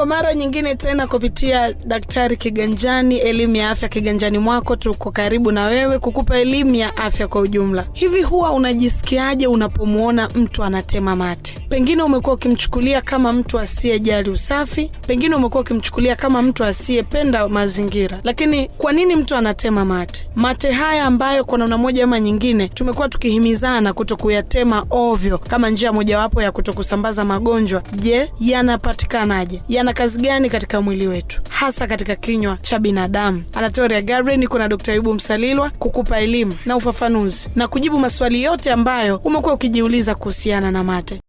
Kwa mara nyingine tena kupitia Daktari Kiganjani, elimu ya afya kiganjani mwako, tuko karibu na wewe kukupa elimu ya afya kwa ujumla. Hivi huwa unajisikiaje unapomwona mtu anatema mate? Pengine umekuwa ukimchukulia kama mtu asiyejali usafi, pengine umekuwa ukimchukulia kama mtu asiyependa mazingira, lakini kwa nini mtu anatema mate? Mate haya ambayo kwa namna moja ama nyingine tumekuwa tukihimizana kuto kuyatema ovyo kama njia mojawapo ya kuto kusambaza magonjwa, je, yanapatikanaje? Yana kazi gani katika mwili wetu, hasa katika kinywa cha binadamu? Anatoria Gabriel, niko na Dr. Ayubu Msalilwa kukupa elimu na ufafanuzi na kujibu maswali yote ambayo umekuwa ukijiuliza kuhusiana na mate.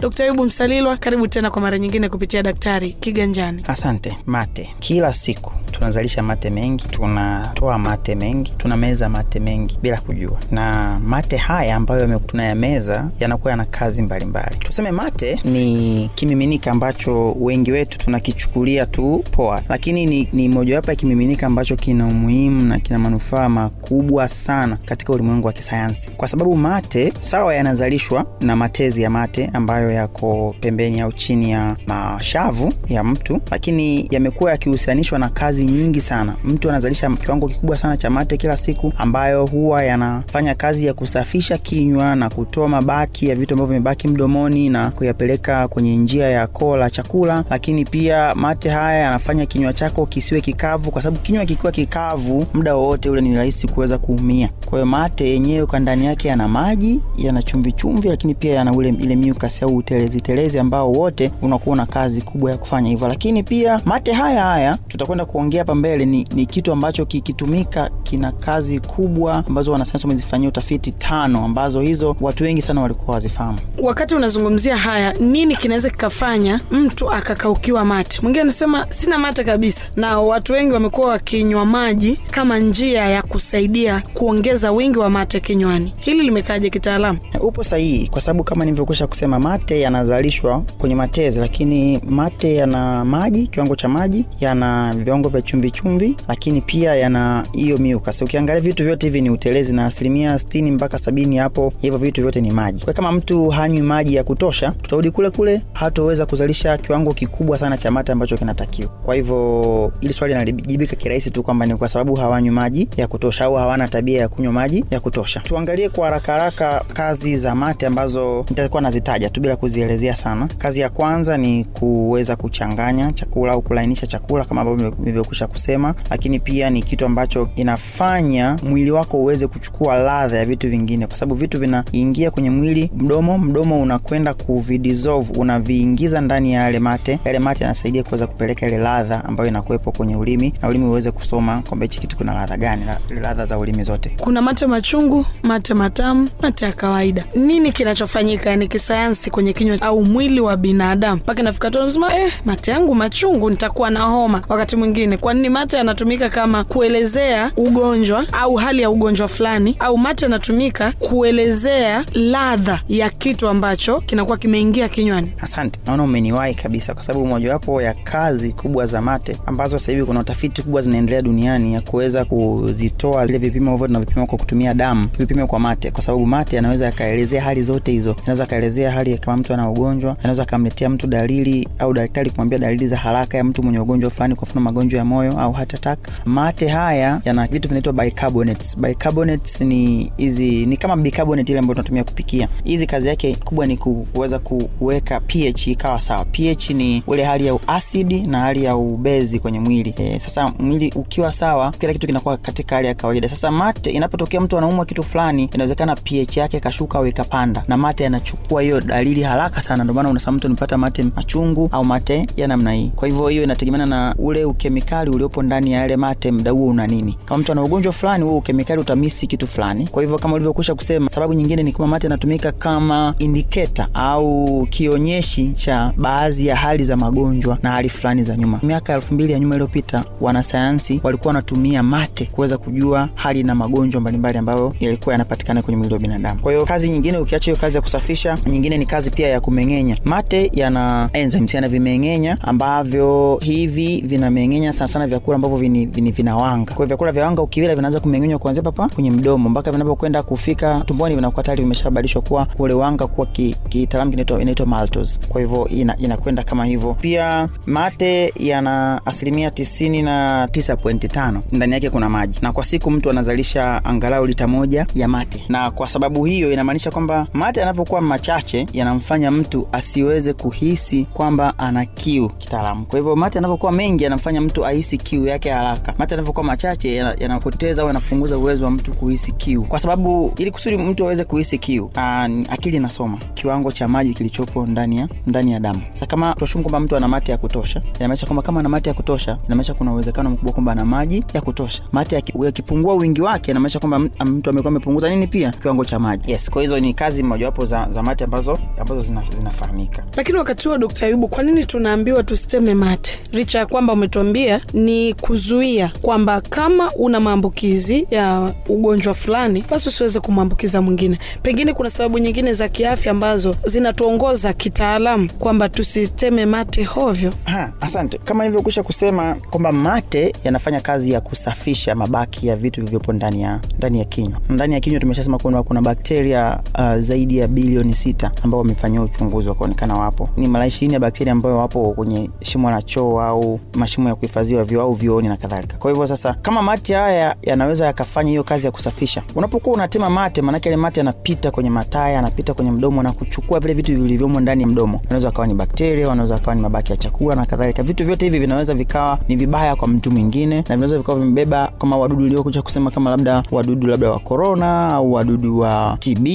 Dkt. Ayubu Msalilwa, karibu tena kwa mara nyingine kupitia Daktari Kiganjani. Asante. Mate, kila siku tunazalisha mate mengi, tunatoa mate mengi, tunameza mate mengi bila kujua, na mate haya ambayo tunayameza yanakuwa yana kazi mbalimbali. Tuseme mate ni kimiminika ambacho wengi wetu tunakichukulia tu poa, lakini ni, ni mojawapo ya kimiminika ambacho kina umuhimu na kina manufaa makubwa sana katika ulimwengu wa kisayansi, kwa sababu mate sawa yanazalishwa na matezi ya mate ambayo yako pembeni au chini ya mashavu ya mtu, lakini yamekuwa yakihusianishwa na kazi nyingi sana. Mtu anazalisha kiwango kikubwa sana cha mate kila siku, ambayo huwa yanafanya kazi ya kusafisha kinywa na kutoa mabaki ya vitu ambavyo vimebaki mdomoni na kuyapeleka kwenye njia ya koo la chakula. Lakini pia mate haya yanafanya kinywa chako kisiwe kikavu, kwa sababu kinywa kikiwa kikavu muda wowote ule ni rahisi kuweza kuumia. Kwa hiyo mate yenyewe kwa ndani yake yana maji, yana chumvi chumvi, lakini pia yana ule ile mucus au utelezi telezi ambao wote unakuwa na kazi kubwa ya kufanya hivyo. Lakini pia mate haya haya tutakwenda kuongea hapa mbele, ni, ni kitu ambacho kikitumika kina kazi kubwa ambazo wanasayansi wamezifanyia utafiti tano, ambazo hizo watu wengi sana walikuwa wazifahamu. Wakati unazungumzia haya, nini kinaweza kikafanya mtu akakaukiwa mate? Mwingine anasema sina mate kabisa, na watu wengi wamekuwa wakinywa maji kama njia ya kusaidia kuongeza wingi wa mate kinywani. Hili limekaaje kitaalamu? Upo sahihi, kwa sababu kama nilivyokwisha kusema mate yanazalishwa kwenye matezi, lakini mate yana maji, kiwango cha maji, yana viwango vya chumvi chumvi, lakini pia yana hiyo mucus. Ukiangalia vitu vyote hivi ni utelezi, na asilimia sitini mpaka sabini hapo hivyo vitu vyote ni maji. Kwa kama mtu hanywi maji ya kutosha, tutarudi kule kule, hatoweza kuzalisha kiwango kikubwa sana cha mate ambacho kinatakiwa. Kwa hivyo ili swali linajibika kirahisi tu kwamba ni kwa sababu hawanywi maji ya kutosha au hawana tabia ya kunywa maji ya kutosha. Tuangalie kwa haraka haraka kazi za mate ambazo nitakuwa nazitaja tu bila kuzielezea sana. Kazi ya kwanza ni kuweza kuchanganya chakula au kulainisha chakula kama ambavyo nilivyokwisha kusema, lakini pia ni kitu ambacho inafanya mwili wako uweze kuchukua ladha ya vitu vingine, kwa sababu vitu vinaingia kwenye mwili, mdomo, mdomo unakwenda kuvidissolve, unaviingiza ndani ya yale mate. Yale mate yanasaidia kuweza kupeleka ile ladha ambayo inakuwepo kwenye ulimi, na ulimi uweze kusoma kwamba hichi kitu kuna ladha gani, ladha za ulimi zote. Kuna mate machungu, mate matamu, mate ya kawaida. Nini kinachofanyika ni kisayansi kwenye kinywa au mwili wa binadamu mpaka inafika tu nasema eh, mate yangu machungu, nitakuwa na homa. Wakati mwingine, kwa nini mate yanatumika kama kuelezea ugonjwa au hali ya ugonjwa fulani, au mate yanatumika kuelezea ladha ya kitu ambacho kinakuwa kimeingia kinywani? Asante, naona umeniwahi kabisa, kwa sababu mojawapo ya kazi kubwa za mate ambazo sasa hivi kuna utafiti kubwa zinaendelea duniani ya kuweza kuzitoa vile vipimo hivyo tunavipima kwa kutumia damu, vipime kwa mate, kwa sababu mate yanaweza yakaelezea hali zote hizo. Anaweza akaelezea hali kama mtu ana ugonjwa, anaweza akamletea mtu dalili au daktari kumwambia dalili za haraka ya mtu mwenye ugonjwa fulani, kwa mfano magonjwa ya moyo au heart attack. Mate haya yana vitu vinaitwa bicarbonates. Bicarbonates ni hizi ni kama bicarbonate ile ambayo tunatumia kupikia. Hizi kazi yake kubwa ni kuweza kuweka pH ikawa sawa. pH ni ile hali ya asidi na hali ya ubezi kwenye mwili. E, sasa mwili ukiwa sawa, kila kitu kinakuwa katika hali ya kawaida. Sasa mate, inapotokea mtu anaumwa kitu fulani, inawezekana pH yake kashuka au ikapanda, na mate yanachukua hiyo dalili haraka sana. Ndio maana unasema mtu anapata mate machungu au mate ya namna hii. Kwa hivyo hiyo inategemeana na ule ukemikali uliopo ndani ya yale mate, mda huo una nini. Kama mtu ana ugonjwa fulani, huo ukemikali utamisi kitu fulani. Kwa hivyo kama ulivyokwisha kusema, sababu nyingine ni kama mate yanatumika kama indicator au kionyeshi cha baadhi ya hali za magonjwa na hali fulani za nyuma. Miaka elfu mbili ya nyuma iliyopita, wanasayansi walikuwa wanatumia mate kuweza kujua hali na magonjwa mbalimbali ambayo yalikuwa yanapatikana kwenye mwili wa binadamu. Kwa hiyo kazi nyingine, ukiacha hiyo kazi ya kusafisha, nyingine ni kazi pia ya kumeng'enya. Mate yana enzymes, yana vimeng'enya ambavyo hivi vinameng'enya sana sana vyakula ambavyo vini, vinawanga. Kwa hiyo vyakula vya wanga ukivila vinaanza kumeng'enywa kuanzia papa kwenye mdomo mpaka vinapokwenda kufika tumboni vinakuwa tayari vimeshabadilishwa kuwa ule wanga kuwa kitaalamu ki kinaitwa inaitwa maltose. Kwa hivyo ina, inakwenda kama hivyo. Pia mate yana asilimia tisini na tisa pointi tano. Ndani yake kuna maji. Na kwa siku mtu anazalisha angalau lita moja ya mate. Na kwa sababu hiyo inamaanisha kwamba mate yanapokuwa machache yanamfanya mtu asiweze kuhisi kwamba ana kiu kitaalamu. Kwa hivyo mate yanapokuwa mengi yanamfanya mtu ahisi kiu yake haraka. Mate yanapokuwa machache yanapoteza au yanapunguza uwezo wa mtu kuhisi kiu. Kwa sababu ili kusudi mtu aweze kuhisi kiu an, akili inasoma. Kiwango cha maji kilichopo ndani ya ndani ya damu. Sasa kama tuashumu kwamba mtu ana mate ya kutosha inamaanisha kwamba kama ana mate ya kutosha inamaanisha kuna uwezekano mkubwa kwamba ana maji ya kutosha. Mate yakipungua wingi wake inamaanisha kwamba mtu amekuwa amepunguza nini pia? Kiwango cha maji. Yes kwa hizo ni kazi mojawapo za, za mate ambazo ambazo zinafahamika. Zina lakini wakati huo dokta ayubu kwa nini tunaambiwa tusiteme mate? Licha ya kwamba umetuambia ni kuzuia kwamba kama una maambukizi ya ugonjwa fulani basi usiweze kumwambukiza mwingine. Pengine kuna sababu nyingine za kiafya ambazo zinatuongoza kitaalamu kwamba tusiteme mate hovyo. Ha, asante. Kama nilivyokwisha kusema kwamba mate yanafanya kazi ya kusafisha mabaki ya vitu vilivyopo ndani ya ndani ya kinywa. Ndani ya kinywa tumeshasema kuna, kuna bakteria uh, zaidi ya bilioni sita ambao wamefanyia uchunguzi wakaonekana wapo. Ni mara ishirini ya bakteria ambayo wapo kwenye shimo la choo au mashimo ya kuhifadhiwa vyoo au vyooni na kadhalika. Kwa hivyo sasa kama mate haya yanaweza yakafanya hiyo kazi ya kusafisha unapokuwa unatema mate maanake yale mate yanapita kwenye mataya yanapita kwenye mdomo na kuchukua vile vitu vilivyomo ndani ya mdomo. Wanaweza wakawa ni bakteria wanaweza wakawa ni mabaki ya chakula na kadhalika. Vitu vyote hivi vinaweza vikawa ni vibaya kwa mtu mwingine na vinaweza vikawa vimebeba kama wadudu uliokuja kusema kama labda wadudu labda wa korona au wadudu wa tb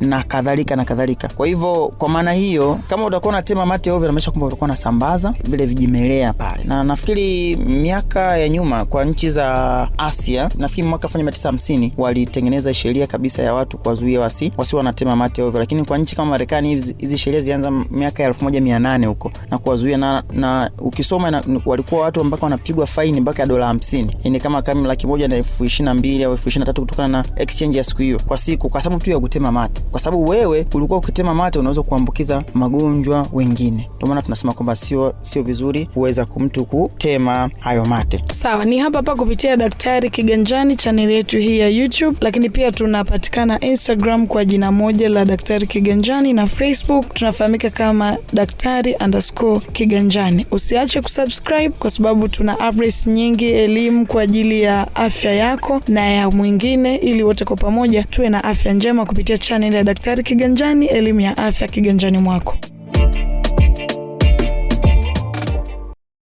na kadhalika na kadhalika. Kwa hivyo kwa maana hiyo kama utakuwa unatema mate ovyo inamaanisha kwamba utakuwa unasambaza vile vijimelea pale. Na nafikiri miaka ya nyuma kwa nchi za asia nafikiri mwaka elfu moja tisa hamsini walitengeneza sheria kabisa ya watu kuwazuia wasi wasi wanatema mate ovyo. Lakini kwa nchi kama marekani hizi sheria zilianza miaka ya elfu moja mia nane huko na kuwazuia na, na ukisoma na, walikuwa watu mpaka wanapigwa faini mpaka ya dola hamsini. Yani kama kama laki moja na elfu ishiri na mbili au elfu ishiri na tatu kutokana na exchange ya siku hiyo. Kwa siku kwa sababu tu ya kutema mate. Kwa sababu wewe ulikuwa ukitema mate unaweza kuambukiza magonjwa wengine. Ndio maana tunasema kwamba sio sio vizuri kuweza mtu kutema hayo mate. Sawa ni hapa hapa kupitia daktari kiganjani chaneli yetu hii ya youtube. Lakini pia tunapatikana instagram kwa jina moja la daktari kiganjani na facebook tunafahamika kama daktari underscore kiganjani. Usiache kusubscribe kwa sababu tuna updates nyingi elimu kwa ajili ya afya yako na ya mwingine ili wote kwa pamoja tuwe na afya njema kupitia chaneli ya daktari kiganjani elimu ya afya kiganjani mwako